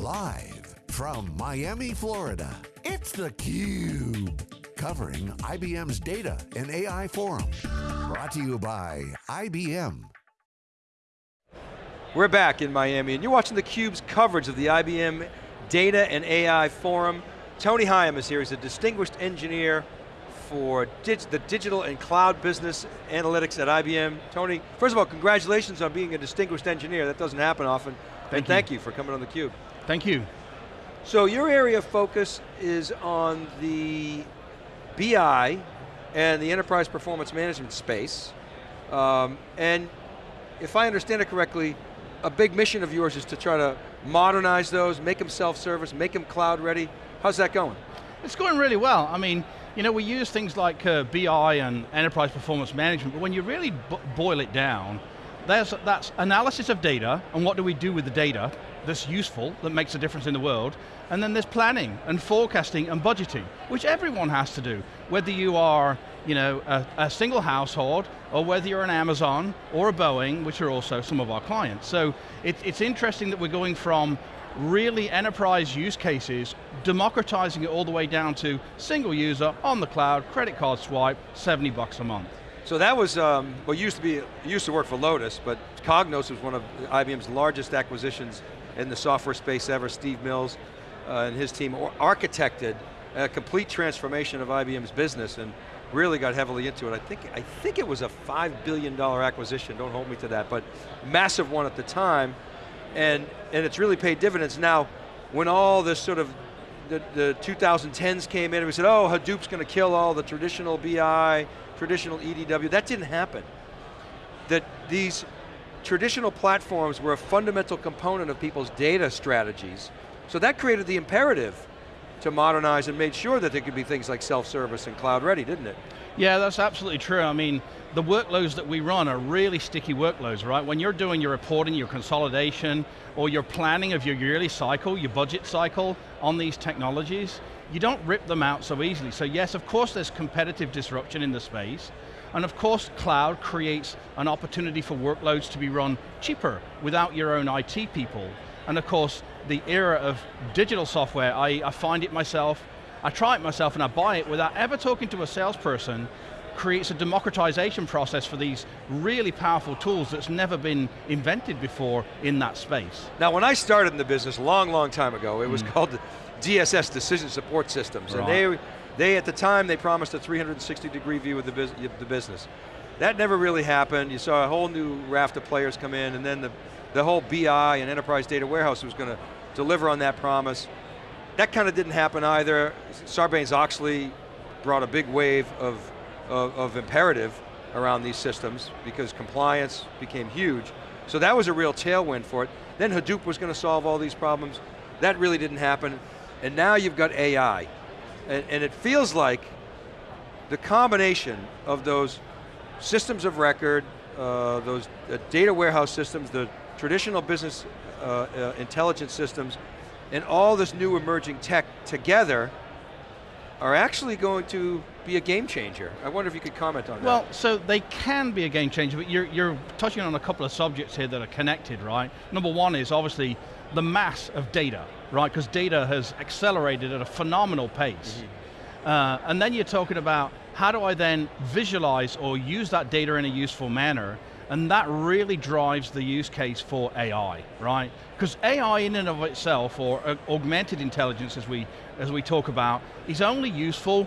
Live from Miami, Florida, it's theCUBE. Covering IBM's Data and AI Forum. Brought to you by IBM. We're back in Miami and you're watching theCUBE's coverage of the IBM Data and AI Forum. Tony Higham is here, he's a distinguished engineer for dig the digital and cloud business analytics at IBM. Tony, first of all, congratulations on being a distinguished engineer. That doesn't happen often. Thank and you. thank you for coming on theCUBE. Thank you. So your area of focus is on the BI and the enterprise performance management space. Um, and if I understand it correctly, a big mission of yours is to try to modernize those, make them self-service, make them cloud ready. How's that going? It's going really well. I mean, you know, we use things like uh, BI and enterprise performance management, but when you really boil it down, there's, that's analysis of data, and what do we do with the data that's useful, that makes a difference in the world, and then there's planning, and forecasting, and budgeting, which everyone has to do, whether you are you know, a, a single household, or whether you're an Amazon, or a Boeing, which are also some of our clients. So it, it's interesting that we're going from really enterprise use cases, democratizing it all the way down to single user, on the cloud, credit card swipe, 70 bucks a month. So that was, um, well used to be, used to work for Lotus, but Cognos was one of IBM's largest acquisitions in the software space ever. Steve Mills uh, and his team architected a complete transformation of IBM's business and really got heavily into it. I think, I think it was a $5 billion acquisition, don't hold me to that, but massive one at the time, and, and it's really paid dividends. Now, when all this sort of, the, the 2010s came in, and we said, oh, Hadoop's going to kill all the traditional BI, traditional EDW, that didn't happen. That these traditional platforms were a fundamental component of people's data strategies, so that created the imperative to modernize and made sure that there could be things like self-service and cloud ready, didn't it? Yeah, that's absolutely true. I mean, the workloads that we run are really sticky workloads, right? When you're doing your reporting, your consolidation, or your planning of your yearly cycle, your budget cycle on these technologies, you don't rip them out so easily. So yes, of course there's competitive disruption in the space, and of course cloud creates an opportunity for workloads to be run cheaper without your own IT people. And of course, the era of digital software, I, I find it myself, I try it myself and I buy it without ever talking to a salesperson, creates a democratization process for these really powerful tools that's never been invented before in that space. Now when I started in the business a long, long time ago, it was mm. called DSS, Decision Support Systems, right. and they, they, at the time, they promised a 360 degree view of the, bus the business. That never really happened. You saw a whole new raft of players come in, and then the, the whole BI and enterprise data warehouse was going to deliver on that promise. That kind of didn't happen either. Sarbanes-Oxley brought a big wave of, of, of imperative around these systems because compliance became huge. So that was a real tailwind for it. Then Hadoop was going to solve all these problems. That really didn't happen. And now you've got AI. And, and it feels like the combination of those systems of record, uh, those uh, data warehouse systems, the traditional business uh, uh, intelligence systems, and all this new emerging tech together are actually going to be a game changer. I wonder if you could comment on well, that. Well, so they can be a game changer, but you're, you're touching on a couple of subjects here that are connected, right? Number one is obviously the mass of data, right? Because data has accelerated at a phenomenal pace. Mm -hmm. uh, and then you're talking about how do I then visualize or use that data in a useful manner and that really drives the use case for AI, right? Because AI in and of itself, or uh, augmented intelligence as we, as we talk about, is only useful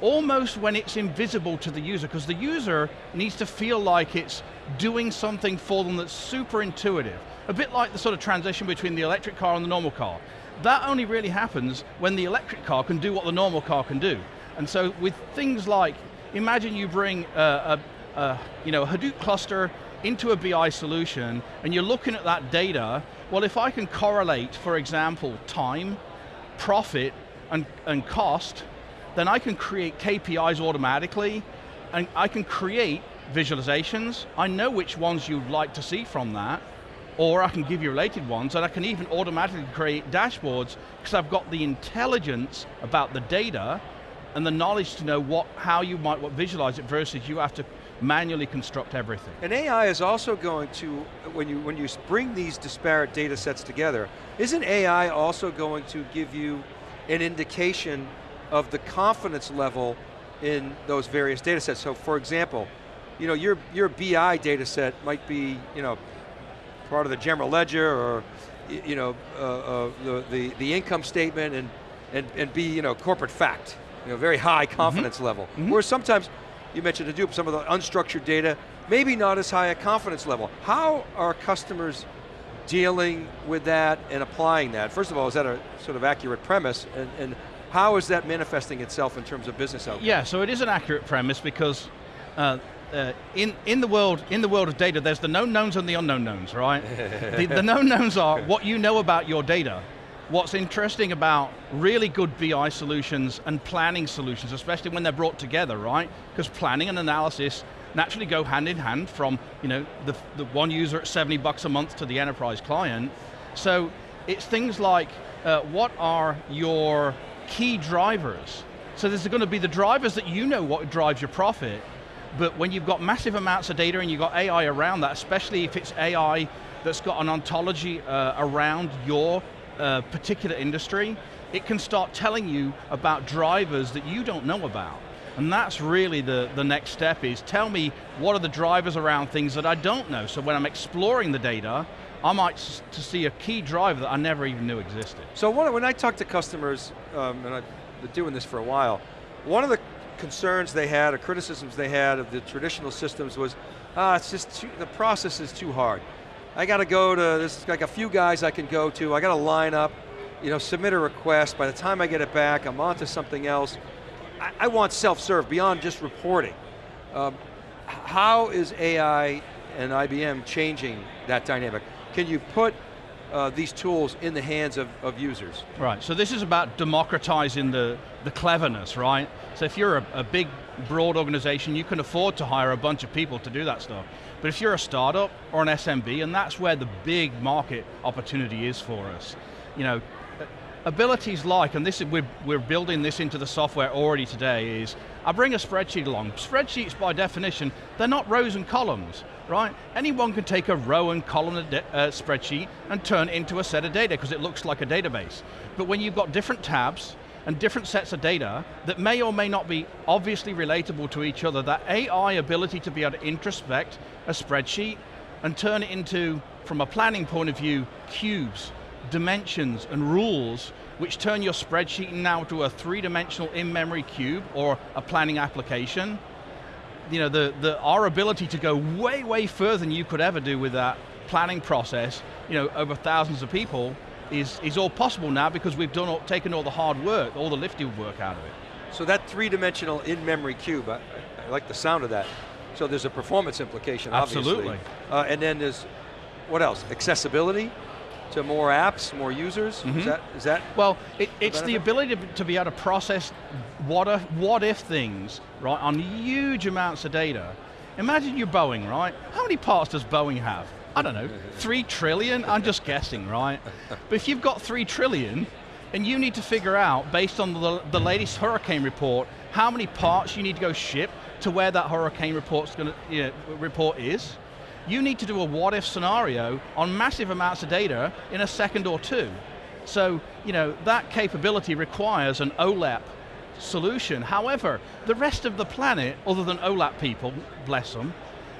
almost when it's invisible to the user, because the user needs to feel like it's doing something for them that's super intuitive. A bit like the sort of transition between the electric car and the normal car. That only really happens when the electric car can do what the normal car can do. And so with things like, imagine you bring a, a uh, you know, a Hadoop cluster into a BI solution and you're looking at that data, well if I can correlate, for example, time, profit, and, and cost, then I can create KPIs automatically and I can create visualizations. I know which ones you'd like to see from that, or I can give you related ones, and I can even automatically create dashboards because I've got the intelligence about the data and the knowledge to know what, how you might visualize it versus you have to manually construct everything. And AI is also going to, when you, when you bring these disparate data sets together, isn't AI also going to give you an indication of the confidence level in those various data sets? So for example, you know, your, your BI data set might be, you know, part of the general ledger or, you know, uh, uh, the, the, the income statement and, and, and be, you know, corporate fact. You know, very high confidence mm -hmm. level. Mm -hmm. Whereas sometimes, you mentioned Hadoop, some of the unstructured data, maybe not as high a confidence level. How are customers dealing with that and applying that? First of all, is that a sort of accurate premise? And, and how is that manifesting itself in terms of business outcomes? Yeah, so it is an accurate premise because uh, uh, in, in, the world, in the world of data, there's the known knowns and the unknown knowns, right? the, the known knowns are what you know about your data. What's interesting about really good BI solutions and planning solutions, especially when they're brought together, right? Because planning and analysis naturally go hand in hand from you know, the, the one user at 70 bucks a month to the enterprise client. So it's things like, uh, what are your key drivers? So there's going to be the drivers that you know what drives your profit, but when you've got massive amounts of data and you've got AI around that, especially if it's AI that's got an ontology uh, around your uh, particular industry, it can start telling you about drivers that you don't know about. And that's really the, the next step is, tell me what are the drivers around things that I don't know. So when I'm exploring the data, I might to see a key driver that I never even knew existed. So when I talk to customers, um, and I've been doing this for a while, one of the concerns they had or criticisms they had of the traditional systems was, ah, it's just too, the process is too hard. I got to go to, there's like a few guys I can go to, I got to line up, you know, submit a request, by the time I get it back, I'm on to something else. I, I want self-serve beyond just reporting. Um, how is AI and IBM changing that dynamic? Can you put uh, these tools in the hands of, of users. Right, so this is about democratizing the, the cleverness, right? So if you're a, a big, broad organization, you can afford to hire a bunch of people to do that stuff. But if you're a startup or an SMB, and that's where the big market opportunity is for us, you know, abilities like, and this is, we're, we're building this into the software already today, is I bring a spreadsheet along. Spreadsheets by definition, they're not rows and columns, right? Anyone can take a row and column uh, spreadsheet and turn it into a set of data because it looks like a database. But when you've got different tabs and different sets of data that may or may not be obviously relatable to each other, that AI ability to be able to introspect a spreadsheet and turn it into, from a planning point of view, cubes, dimensions and rules which turn your spreadsheet now to a three-dimensional in-memory cube or a planning application. You know, the, the, our ability to go way, way further than you could ever do with that planning process, you know, over thousands of people, is, is all possible now because we've done all, taken all the hard work, all the lifting work out of it. So that three-dimensional in-memory cube, I, I, like the sound of that. So there's a performance implication, Absolutely. Uh, and then there's, what else? Accessibility? To more apps, more users? Mm -hmm. Is, mm-hmm. that, is that Well, it, it's the ability to, to, be able to process what if, what if things, right, on huge amounts of data. Imagine you're Boeing, right? How many parts does Boeing have? I don't know, three trillion? I'm just guessing, right? But if you've got three trillion, and you need to figure out, based on the, the latest hurricane report, how many parts you need to go ship to where that hurricane report's gonna, you know, report is, you need to do a what if scenario on massive amounts of data in a second or two. So, you know, that capability requires an OLAP solution. However, the rest of the planet, other than OLAP people, bless them,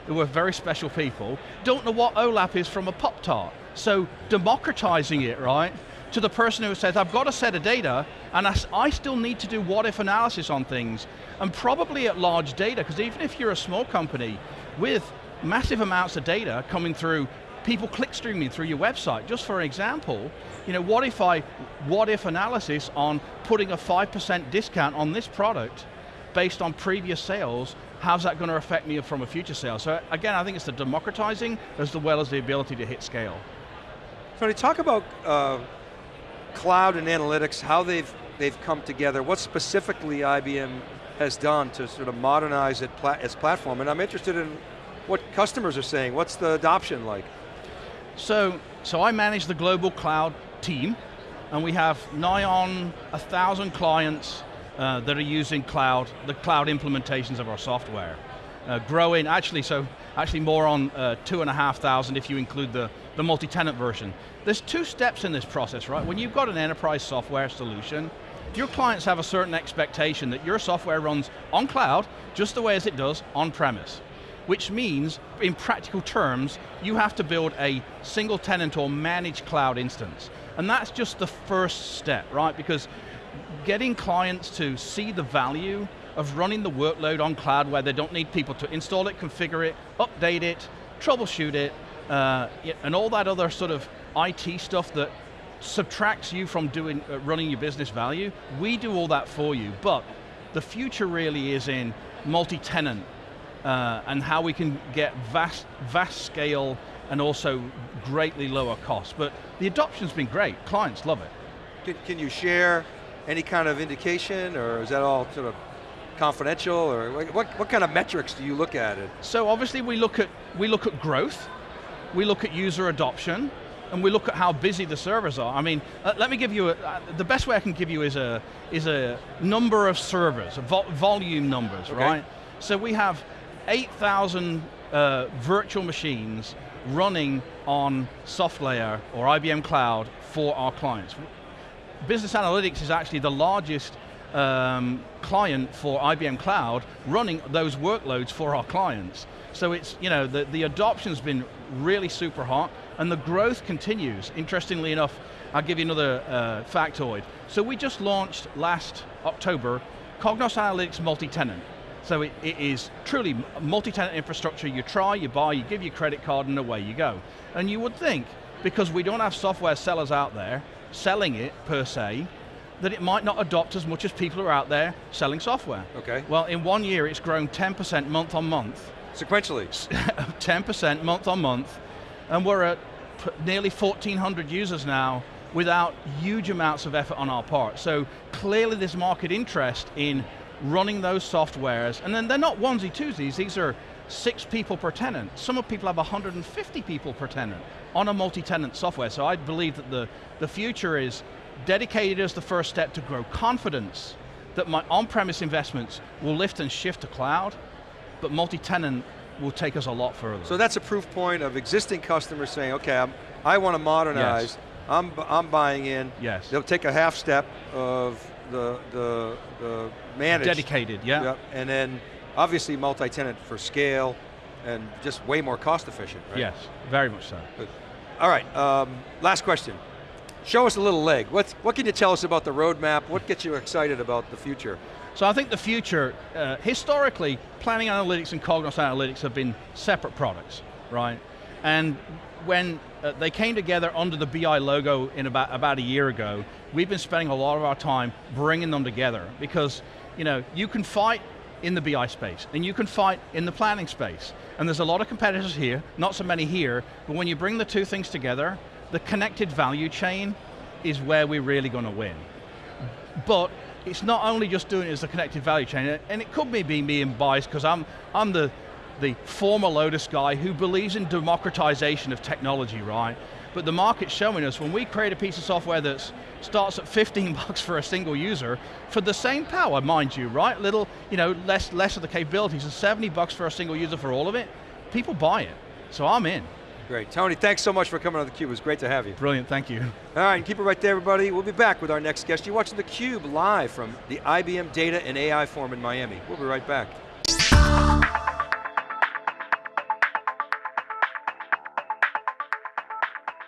who are very special people, don't know what OLAP is from a Pop-Tart. So democratizing it, right, to the person who says, I've got a set of data, and I, I still need to do what if analysis on things, and probably at large data, because even if you're a small company with massive amounts of data coming through people clickstreaming through your website. Just for example, you know, what if I, what if analysis on putting a 5% discount on this product based on previous sales, how's that going to affect me from a future sale? So again, I think it's the democratizing as well as the ability to hit scale. So Tony, talk about uh, cloud and analytics, how they've, they've come together, what specifically IBM has done to sort of modernize it, its platform, and I'm interested in what customers are saying. What's the adoption like? So, so I manage the global cloud team, and we have nigh on a thousand clients uh, that are using cloud, the cloud implementations of our software. uh, growing, actually, so actually more on uh, two and a half thousand if you include the, the multi-tenant version. There's two steps in this process, right? When you've got an enterprise software solution, your clients have a certain expectation that your software runs on cloud, just the way as it does on premise. Which means, in practical terms, you have to build a single tenant or managed cloud instance. And that's just the first step, right? Because getting clients to see the value of running the workload on cloud where they don't need people to install it, configure it, update it, troubleshoot it, uh, and all that other sort of IT stuff that subtracts you from doing uh, running your business value. We do all that for you, but the future really is in multi-tenant uh, and how we can get vast, vast scale and also greatly lower cost. But the adoption's been great, clients love it. Can, can you share any kind of indication or is that all sort of confidential or what, what kind of metrics do you look at it? So obviously we look at, we look at growth, we look at user adoption, and we look at how busy the servers are. I mean, uh, let me give you, a, uh, the best way I can give you is a, is a number of servers, vo volume numbers, okay. right? So we have 8,000 uh, virtual machines running on SoftLayer or IBM Cloud for our clients. Business Analytics is actually the largest um, client for IBM Cloud running those workloads for our clients. So it's, you know, the, the adoption's been really super hot and the growth continues. Interestingly enough, I'll give you another uh, factoid. So we just launched last October Cognos Analytics multi-tenant. So it, it is truly multi-tenant infrastructure. You try, you buy, you give your credit card and away you go. And you would think, because we don't have software sellers out there selling it per se, that it might not adopt as much as people are out there selling software. Okay. Well, in one year it's grown 10% month on month. Sequentially? 10% month on month, and we're at nearly 1,400 users now without huge amounts of effort on our part. So clearly there's market interest in running those softwares, and then they're not onesie twosies, these are six people per tenant. Some of people have 150 people per tenant on a multi-tenant software, so I believe that the, the future is dedicated as the first step to grow confidence that my on-premise investments will lift and shift to cloud, but multi-tenant will take us a lot further. So that's a proof point of existing customers saying, okay, I'm, i want to modernize, yes. I'm, I'm buying in. Yes. They'll take a half step of the, the, the managed. Dedicated, yeah. Yep, and then obviously multi-tenant for scale and just way more cost efficient, right? Yes, very much so. Good. All right, um, last question. Show us a little leg. What, what can you tell us about the roadmap? What gets you excited about the future? So I think the future, uh, historically, planning analytics and Cognos analytics have been separate products, right? And when uh, they came together under the BI logo in about, about a year ago, we've been spending a lot of our time bringing them together because you know, you can fight in the BI space, and you can fight in the planning space. And there's a lot of competitors here, not so many here, but when you bring the two things together, the connected value chain is where we're really going to win. But it's not only just doing it as a connected value chain, and it could be me being biased because I'm, I'm the, the former Lotus guy who believes in democratization of technology, right? But the market's showing us when we create a piece of software that starts at 15 bucks for a single user, for the same power, mind you, right? Little, you know, less, less of the capabilities, and 70 bucks for a single user for all of it, people buy it. So I'm in. Great, Tony, thanks so much for coming on theCUBE, it was great to have you. Brilliant, thank you. All right, keep it right there everybody. We'll be back with our next guest. You're watching theCUBE live from the IBM Data and AI Forum in Miami. We'll be right back.